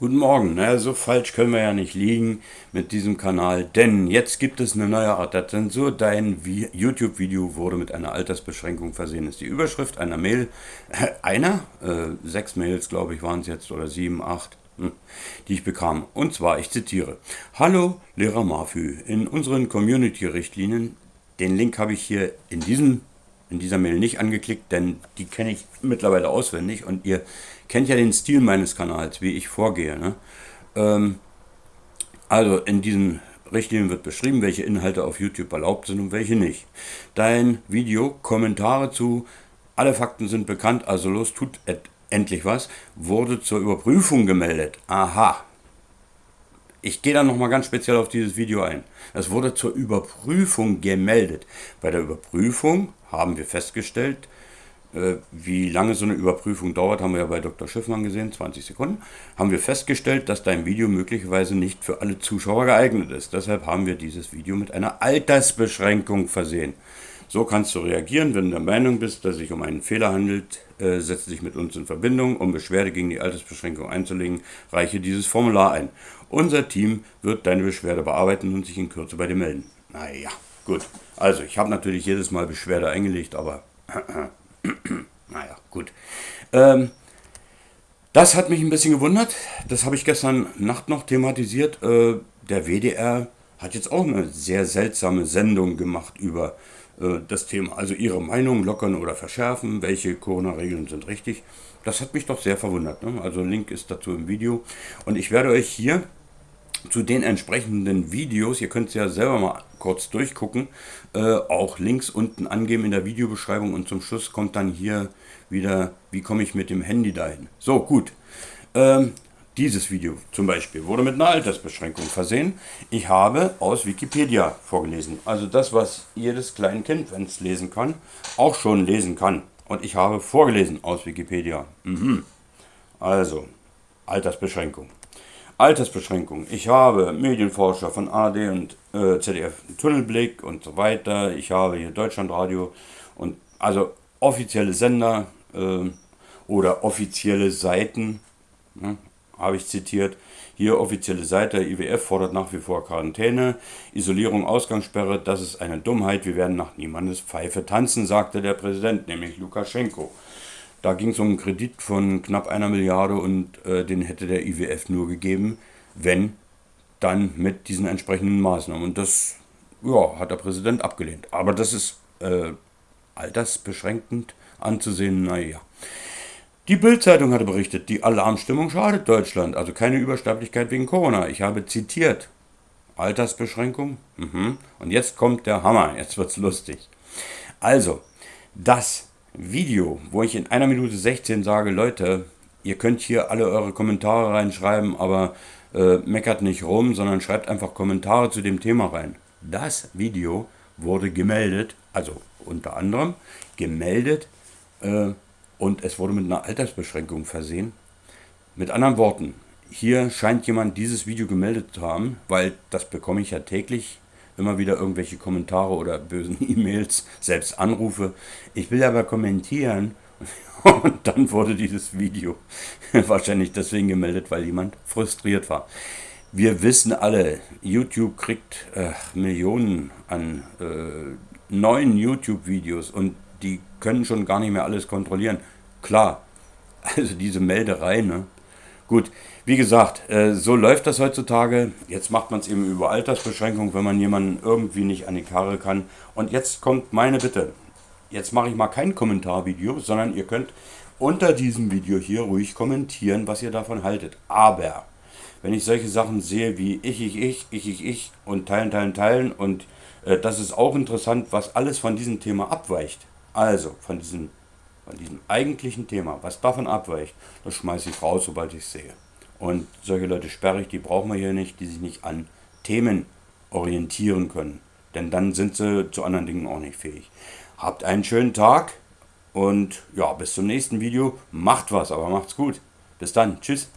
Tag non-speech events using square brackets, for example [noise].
Guten Morgen, naja, so falsch können wir ja nicht liegen mit diesem Kanal, denn jetzt gibt es eine neue Art der Zensur. Dein YouTube-Video wurde mit einer Altersbeschränkung versehen. Ist die Überschrift einer Mail, äh, [laughs] einer, äh, sechs Mails glaube ich waren es jetzt oder sieben, acht, hm, die ich bekam. Und zwar, ich zitiere, Hallo Lehrer Mafü, in unseren Community-Richtlinien, den Link habe ich hier in diesem in dieser Mail nicht angeklickt, denn die kenne ich mittlerweile auswendig und ihr kennt ja den Stil meines Kanals, wie ich vorgehe. Ne? Ähm, also in diesen Richtlinien wird beschrieben, welche Inhalte auf YouTube erlaubt sind und welche nicht. Dein Video, Kommentare zu, alle Fakten sind bekannt, also los, tut endlich was, wurde zur Überprüfung gemeldet. Aha, ich gehe dann nochmal ganz speziell auf dieses Video ein. Es wurde zur Überprüfung gemeldet. Bei der Überprüfung haben wir festgestellt, äh, wie lange so eine Überprüfung dauert, haben wir ja bei Dr. Schiffmann gesehen, 20 Sekunden, haben wir festgestellt, dass dein Video möglicherweise nicht für alle Zuschauer geeignet ist. Deshalb haben wir dieses Video mit einer Altersbeschränkung versehen. So kannst du reagieren, wenn du der Meinung bist, dass es sich um einen Fehler handelt, äh, setze dich mit uns in Verbindung. Um Beschwerde gegen die Altersbeschränkung einzulegen, reiche dieses Formular ein. Unser Team wird deine Beschwerde bearbeiten und sich in Kürze bei dir melden. Naja, gut. Also, ich habe natürlich jedes Mal Beschwerde eingelegt, aber [clears throat] naja, gut. Ähm, das hat mich ein bisschen gewundert. Das habe ich gestern Nacht noch thematisiert. Äh, der WDR hat jetzt auch eine sehr seltsame Sendung gemacht über äh, das Thema. Also ihre Meinung lockern oder verschärfen, welche Corona-Regeln sind richtig. Das hat mich doch sehr verwundert. Ne? Also Link ist dazu im Video. Und ich werde euch hier zu den entsprechenden Videos, ihr könnt es ja selber mal kurz durchgucken, äh, auch Links unten angeben in der Videobeschreibung und zum Schluss kommt dann hier wieder, wie komme ich mit dem Handy dahin. So, gut. Ähm, dieses Video zum Beispiel wurde mit einer Altersbeschränkung versehen. Ich habe aus Wikipedia vorgelesen. Also das, was jedes Kleinkind, wenn es lesen kann, auch schon lesen kann. Und ich habe vorgelesen aus Wikipedia. Mhm. Also, Altersbeschränkung. Altersbeschränkung. Ich habe Medienforscher von AD und äh, ZDF Tunnelblick und so weiter. Ich habe hier Deutschlandradio und also offizielle Sender äh, oder offizielle Seiten. Ne? Habe ich zitiert. Hier offizielle Seite, IWF fordert nach wie vor Quarantäne, Isolierung, Ausgangssperre, das ist eine Dummheit, wir werden nach niemandes Pfeife tanzen, sagte der Präsident, nämlich Lukaschenko. Da ging es um einen Kredit von knapp einer Milliarde und äh, den hätte der IWF nur gegeben, wenn dann mit diesen entsprechenden Maßnahmen. Und das ja, hat der Präsident abgelehnt. Aber das ist äh, altersbeschränkend anzusehen, naja. Die Bild-Zeitung hatte berichtet, die Alarmstimmung schadet Deutschland, also keine Übersterblichkeit wegen Corona. Ich habe zitiert. Altersbeschränkung? Mhm. Und jetzt kommt der Hammer, jetzt wird's lustig. Also, das Video, wo ich in einer Minute 16 sage, Leute, ihr könnt hier alle eure Kommentare reinschreiben, aber äh, meckert nicht rum, sondern schreibt einfach Kommentare zu dem Thema rein. Das Video wurde gemeldet, also unter anderem gemeldet äh, und es wurde mit einer Altersbeschränkung versehen. Mit anderen Worten, hier scheint jemand dieses Video gemeldet zu haben, weil das bekomme ich ja täglich immer wieder irgendwelche Kommentare oder bösen [laughs] E-Mails, selbst Anrufe. Ich will aber kommentieren [laughs] und dann wurde dieses Video [laughs] wahrscheinlich deswegen gemeldet, weil jemand frustriert war. Wir wissen alle, YouTube kriegt äh, Millionen an äh, neuen YouTube-Videos und die können schon gar nicht mehr alles kontrollieren. Klar, also diese Melderei, ne? Gut, wie gesagt, äh, so läuft das heutzutage. Jetzt macht man es eben über Altersbeschränkung, wenn man jemanden irgendwie nicht an die Karre kann. Und jetzt kommt meine Bitte. Jetzt mache ich mal kein Kommentarvideo, sondern ihr könnt unter diesem Video hier ruhig kommentieren, was ihr davon haltet. Aber wenn ich solche Sachen sehe wie ich, ich, ich, ich, ich, ich und teilen, teilen, teilen und äh, das ist auch interessant, was alles von diesem Thema abweicht. Also von diesem, von diesem eigentlichen Thema, was davon abweicht, das schmeiße ich raus, sobald ich es sehe. Und solche Leute sperre ich, die brauchen wir hier nicht, die sich nicht an Themen orientieren können. Denn dann sind sie zu anderen Dingen auch nicht fähig. Habt einen schönen Tag und ja, bis zum nächsten Video. Macht was, aber macht's gut. Bis dann. Tschüss.